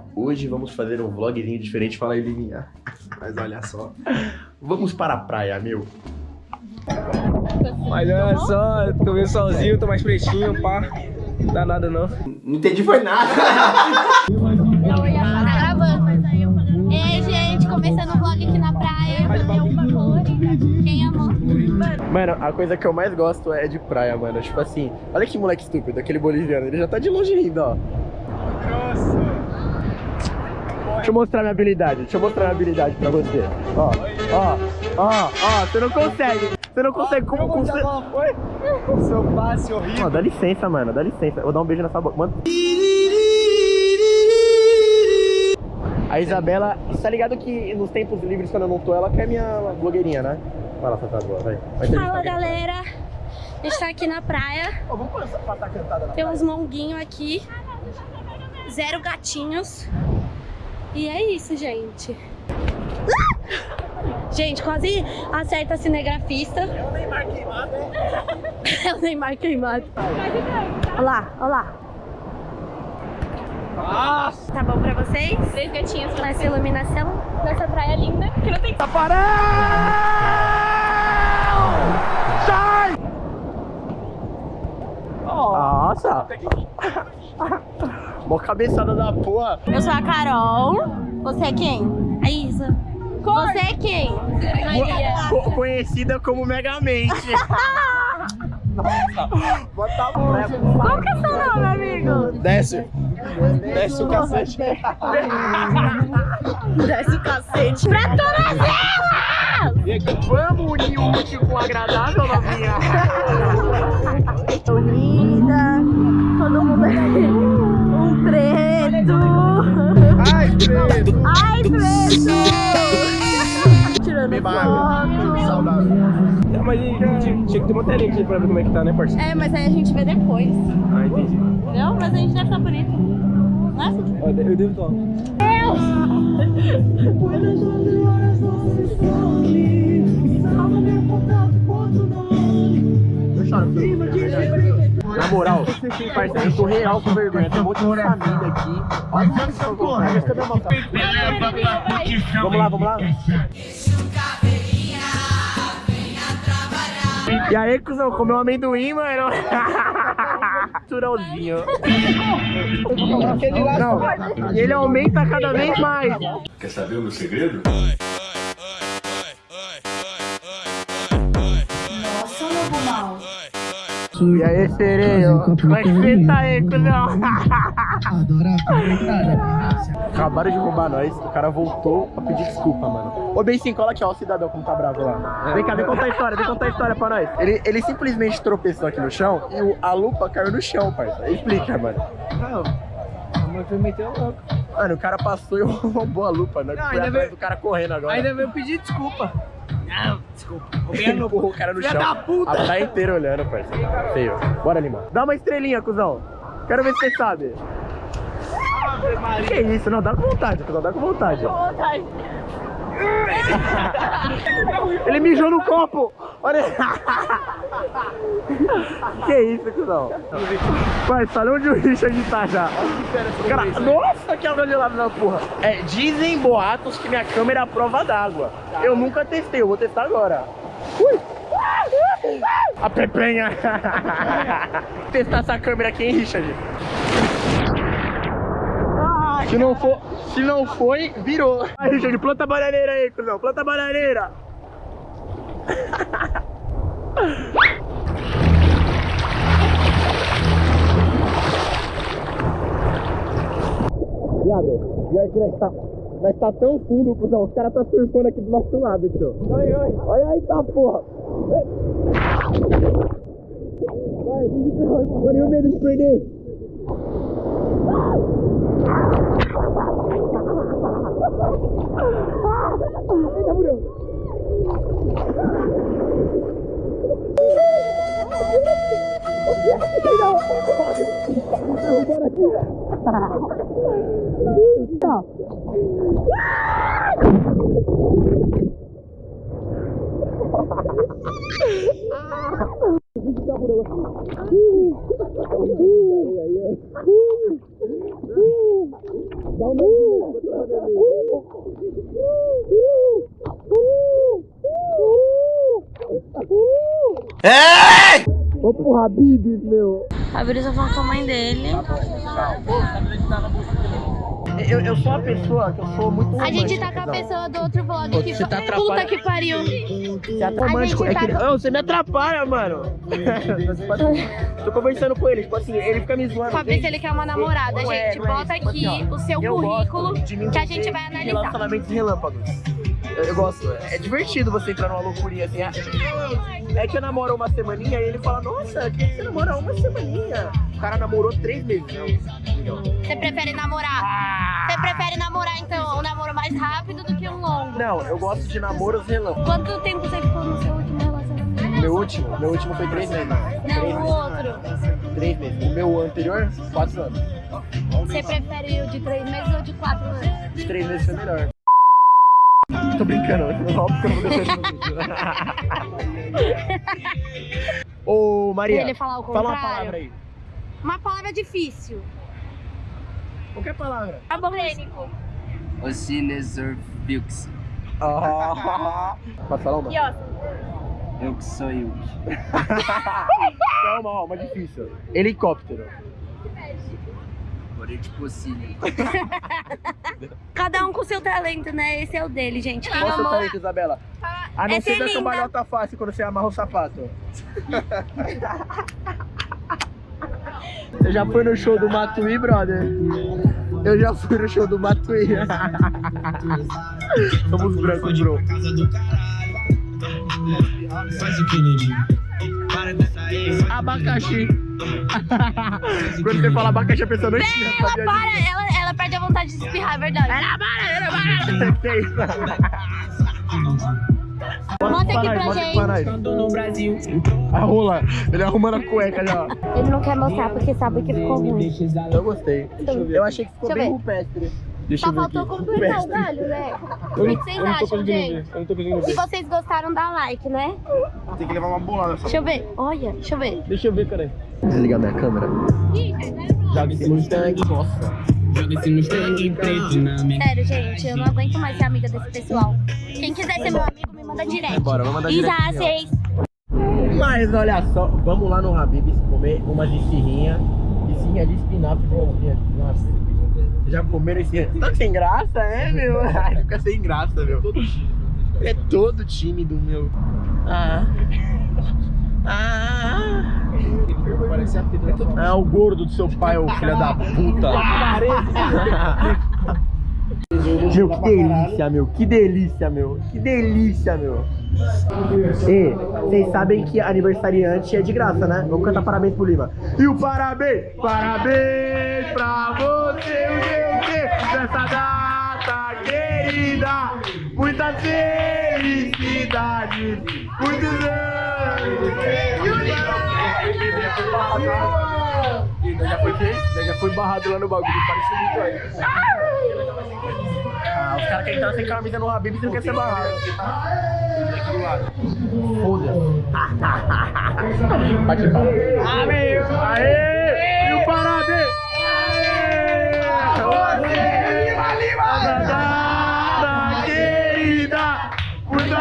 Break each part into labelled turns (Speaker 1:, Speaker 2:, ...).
Speaker 1: Mas só, hoje vamos fazer um vlogzinho diferente. Fala aí, Livinha. Mas olha só. Vamos para a praia, meu.
Speaker 2: Mas olha só, tô meio sozinho, tô mais pretinho, pá. Não dá nada não.
Speaker 1: Não entendi foi nada.
Speaker 3: Tá gravando. Ei, gente, começando o vlog aqui na praia. Quem amou?
Speaker 1: Mano, a coisa que eu mais gosto é de praia, mano. Tipo assim, olha que moleque estúpido, aquele boliviano. Ele já tá de longe rindo, ó. Deixa eu mostrar minha habilidade. Deixa eu mostrar minha habilidade pra você. Ó, ó, ó, ó. Você não consegue. Você não consegue. Como, como você...
Speaker 2: foi? O seu passe horrível.
Speaker 1: Ó, dá licença, mano. Dá licença. Eu vou dar um beijo nessa boca. Mano. A Isabela, você tá ligado que nos tempos livres, quando eu não tô, ela quer minha blogueirinha, né? Vai lá, Tata, boa, vai. vai
Speaker 3: Fala, galera. A gente tá aqui na praia.
Speaker 1: Ó, vamos passar passar cantada na
Speaker 3: Tem
Speaker 1: praia.
Speaker 3: uns monguinhos aqui. Zero gatinhos. E é isso, gente. Gente, quase acerta a cinegrafista.
Speaker 1: É o Neymar queimado, né?
Speaker 3: É o Neymar queimado. Olha lá, olha lá.
Speaker 2: Nossa!
Speaker 3: Tá bom pra vocês?
Speaker 4: Três gatinhas
Speaker 3: Com essa iluminação.
Speaker 4: nessa praia linda que não tem
Speaker 1: Taparão! Sai! Nossa! Mó cabeçada da porra.
Speaker 3: Eu sou a Carol. Você é quem? A Isa. Você é quem?
Speaker 1: Co- conhecida como Megamente. Nossa, bota a mão.
Speaker 3: Qual que é seu nome, amigo?
Speaker 1: Desce. Desce o cacete.
Speaker 3: Desce o cacete. Pra todas elas!
Speaker 1: Vamos unir o útil com o agradável, novinha.
Speaker 3: Tô linda. Todo mundo é.
Speaker 1: Ai, credo.
Speaker 3: Ai, preto! Tirando
Speaker 1: água.
Speaker 3: foto.
Speaker 1: Saudável.
Speaker 2: Não, mas tinha, tinha que ter uma telinha aqui pra ver como é que tá, né, parceiro?
Speaker 3: É, mas aí a gente vê depois.
Speaker 2: Ah, entendi.
Speaker 3: Entendeu? Mas a gente deve estar bonito. Nossa,
Speaker 2: Ó, Eu devo estar.
Speaker 1: Eu choro, filho. Na moral, parceiro, eu tô real com vergonha. Tem um monte de família aqui. Olha o que eu mão? Vamos lá, vamos lá. E aí, cuzão, comeu amendoim, mano? Naturalzinho. Não, e ele aumenta cada vez mais.
Speaker 5: Quer saber o meu segredo?
Speaker 1: E aí, sereio? É você tá aí, cuzão? Acabaram de roubar nós, o cara voltou pra pedir desculpa, mano. Ô, bem sim, cola aqui, ó, o cidadão como tá bravo lá. Vem cá, vem contar a história, vem contar a história pra nós. Ele, ele simplesmente tropeçou aqui no chão e o- a lupa caiu no chão, parça. Explica, mano.
Speaker 2: Não, a mãe foi meter o louco.
Speaker 1: Mano, o cara passou e roubou a lupa, né?
Speaker 2: Não,
Speaker 1: Foi
Speaker 2: ainda
Speaker 1: atrás
Speaker 2: veio-
Speaker 1: do cara correndo agora.
Speaker 2: Ainda veio pedir desculpa. Não, desculpa. Roubei a
Speaker 1: Ele
Speaker 2: lupa.
Speaker 1: empurrou o cara no chão.
Speaker 2: da puta!
Speaker 1: A praia inteira olhando, parceiro. Feio. Bora, Lima. Dá uma estrelinha, cuzão. Quero ver se você sabe. Que isso? Não, dá com vontade, cuzão. Dá com vontade.
Speaker 3: vontade.
Speaker 1: Ele mijou no copo! Olha! que isso, cuzão? Vai, sabe onde o Richard tá já? Cara, nossa, que água gelada na porra! É, dizem boatos que minha câmera é a prova d'água. Eu nunca testei, eu vou testar agora. Ui! A pepenha! testar essa câmera aqui, hein, Richard? Se não for, se não foi, virou. Aí, Richard, planta a bananeira aí, cuzão. Planta a bananeira. Viado, pior que nós tá, nós tá tão fundo, cuzão. Os caras tá surfando aqui do nosso lado, tio.
Speaker 2: Oi, oi.
Speaker 1: Olha aí, tá porra. Vai. Mano, e o medo de perder? Stop. Tá. Vamos pro Habibs, meu.
Speaker 3: A Brisa falou com a mãe dele.
Speaker 1: Eu, eu sou uma pessoa que eu sou muito
Speaker 3: A gente tá com a
Speaker 1: romântico,
Speaker 3: pessoa do outro vlog
Speaker 1: Ô,
Speaker 3: que
Speaker 1: você tá
Speaker 3: Puta
Speaker 1: atrapalhando.
Speaker 3: que pariu.
Speaker 1: Você é romântico. É que...
Speaker 3: tá-
Speaker 1: Não, você me atrapalha, mano. Tô conversando com ele, tipo assim, ele fica me zoando.
Speaker 3: Pra ver se ele quer uma namorada,
Speaker 1: é,
Speaker 3: gente.
Speaker 1: é
Speaker 3: Bota
Speaker 1: tipo
Speaker 3: aqui
Speaker 1: assim, ó,
Speaker 3: o seu
Speaker 1: eu
Speaker 3: currículo que a gente vai analisar.
Speaker 1: Relacionamentos relâmpagos. Eu, gosto. É divertido você entrar numa loucurinha assim. ah, É que eu namoro uma semaninha e ele fala, nossa, que você namora uma semaninha? O cara namorou três meses. Não, não.
Speaker 3: Você prefere namorar? Você prefere namorar, então, um namoro mais rápido do que um longo?
Speaker 1: Não, eu gosto de namoros relâmpagos.
Speaker 3: Quanto tempo você ficou no seu último relacionamento?
Speaker 1: Meu último, meu último foi três meses. Três
Speaker 3: Não, o
Speaker 1: meses.
Speaker 3: outro.
Speaker 1: Três meses. O meu anterior, quatro anos.
Speaker 3: Você prefere o de três meses ou de quatro anos?
Speaker 1: De três meses foi melhor. Tô brincando, só porque eu não vou descer no vídeo. Ô, Maria,
Speaker 3: Ele falar o
Speaker 1: fala
Speaker 3: contrário.
Speaker 1: uma palavra aí.
Speaker 3: Uma palavra difícil.
Speaker 1: Qualquer palavra.
Speaker 3: Aborrênico.
Speaker 6: Osinesorvilks.
Speaker 1: Ah. Pode falar uma?
Speaker 3: E ó,
Speaker 6: Eu que sou eu.
Speaker 1: Calma, ó, uma difícil. Helicóptero.
Speaker 6: Tipo assim.
Speaker 3: cada um com seu talento, né? Esse é o dele, gente. Quem
Speaker 1: Qual o seu
Speaker 3: amou...
Speaker 1: talento, Isabela? A não
Speaker 3: É
Speaker 1: ser
Speaker 3: ser
Speaker 1: da
Speaker 3: linda.
Speaker 1: cambalhota fácil quando você amarra o sapato. Você já foi no show do Matuí, brother? Eu já fui no show do Matuí. Somos brancos, bro. Abacaxi. Quando você fala abacaxi, a pessoa não entende.
Speaker 3: Ela
Speaker 1: sabia
Speaker 3: para, ela, ela perde a vontade de espirrar, é verdade.
Speaker 1: Ela para, ela para. Que isso?
Speaker 3: Mostra aqui pra
Speaker 1: Mostra
Speaker 3: gente.
Speaker 1: pra nós. A rola, ele arrumando a cueca já.
Speaker 3: Ele não quer mostrar porque sabe que ficou ruim.
Speaker 1: Eu gostei. Eu achei que ficou
Speaker 3: Deixa
Speaker 1: bem rupestre. Deixa
Speaker 3: Só
Speaker 1: eu ver
Speaker 3: faltou completar o galho, né? O que vocês acham, gente?
Speaker 2: Eu não tô conseguindo
Speaker 3: Se vocês gostaram, dá like, né?
Speaker 1: Tem que levar uma bolada.
Speaker 3: Deixa eu ver. Olha, deixa eu ver.
Speaker 2: Deixa eu ver, cara.
Speaker 1: Desligar minha câmera.
Speaker 2: Joga esse
Speaker 1: no tanque. Nossa.
Speaker 6: Joga esse Mustang preto minha.
Speaker 3: Sério, gente, eu não aguento mais ser amiga desse pessoal. Quem quiser ser meu amigo, me manda direct.
Speaker 1: Bora, vamos mandar
Speaker 3: E
Speaker 1: direct.
Speaker 3: já, vocês.
Speaker 1: Mas olha só, vamos lá no Habib's comer uma de esfirrinha. Esfirrinha de espinafre. Espinafre. Já comeram esse... Tá sem graça, é, meu? Ai, Fica sem graça, meu. É todo tímido, meu. Ah. Ah. Ah, o gordo do seu pai, ô filho da puta. Meu, que delícia, meu. Que delícia, meu. Que delícia, meu. E vocês sabem que aniversariante é de graça, né? Vamos cantar parabéns pro Lima. E o parabéns, parabéns pra você, o nessa data querida. Muitas felicidades, muitos anos. E nós já foi? Nós já foi barrado lá no bagulho, parece muito aí. Ah, os caras querem entrar sem camisa no Habib e não quer ser barrado. Foda-se. Bate palma. Amigo! Aê! E o parabéns! Aê! Você, querida, muita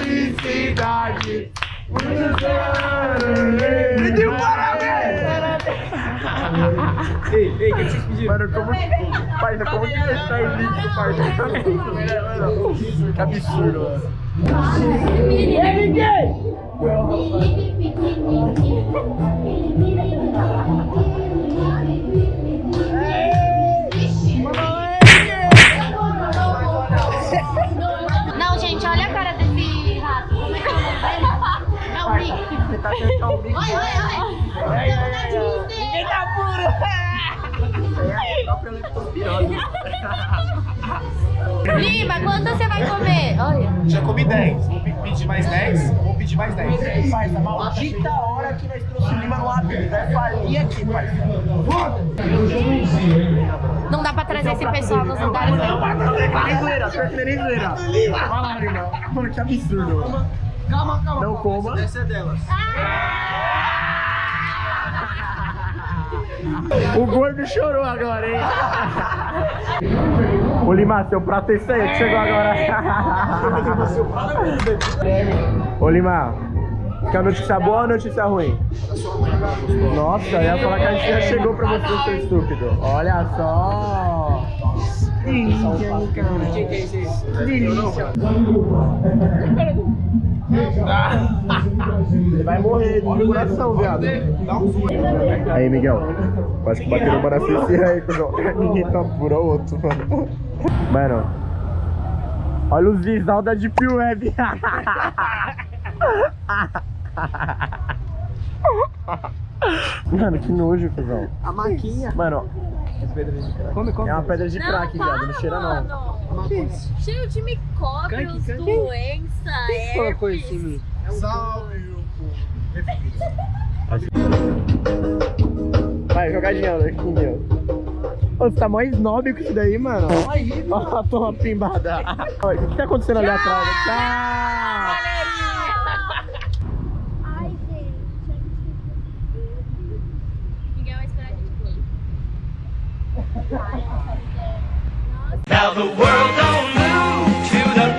Speaker 1: felicidade, muitos anos. E de um parabéns!
Speaker 2: Ei, ei, o que vocês pediram?
Speaker 1: Mano, como que. Parça, como que você tá elite, parça? Que absurdo, mano.
Speaker 3: Não,
Speaker 1: Tá tentando o bico.
Speaker 3: Oi, oi, oi.
Speaker 1: Ninguém tá puro! É a.
Speaker 3: Lima, quanto você vai comer? Olha.
Speaker 7: Já comi 10. Vou pe- pedir mais 10. Vou pedir mais 10.
Speaker 1: Parça, maldita hora que nós trouxemos o Lima no Habib. Vai falir aqui, parça.
Speaker 3: Não dá pra trazer esse pessoal nos lugares.
Speaker 1: Não, vai trazer que nem zoeira, pior que nem zoeira. Vai lá, Lima. Mano, que absurdo. Calma, calma. Coma.
Speaker 7: Essa é delas.
Speaker 1: O gordo chorou agora, hein? Ô Lima, seu prato é esse aí que chegou agora. Ô Lima, quer notícia boa ou notícia ruim? Nossa, eu ia falar que a gente já chegou pra você, seu estúpido. Olha só. Delícia, cara. Delícia. Você vai morrer de coração, viado. Aí, Miguel. Acho que bateu uma na aí, cuzão. Ninguém tá pura outro, mano. Mano. Olha os visual da Deep Web. Mano, que nojo, cuzão.
Speaker 2: A maquinha.
Speaker 1: Mano,
Speaker 2: Come, come.
Speaker 1: é uma pedra de crack, viado. Não cheira, não.
Speaker 3: mano. Cheio de micróbios, doença,
Speaker 2: Quem colocou isso em mim?
Speaker 1: Vai, jogadinha, Alequinho. Ô, você tá mó snob com isso daí, mano. Ó, toma pimbada. Ó, O que tá acontecendo ali atrás? Tchau!
Speaker 3: Ai,
Speaker 8: Now the world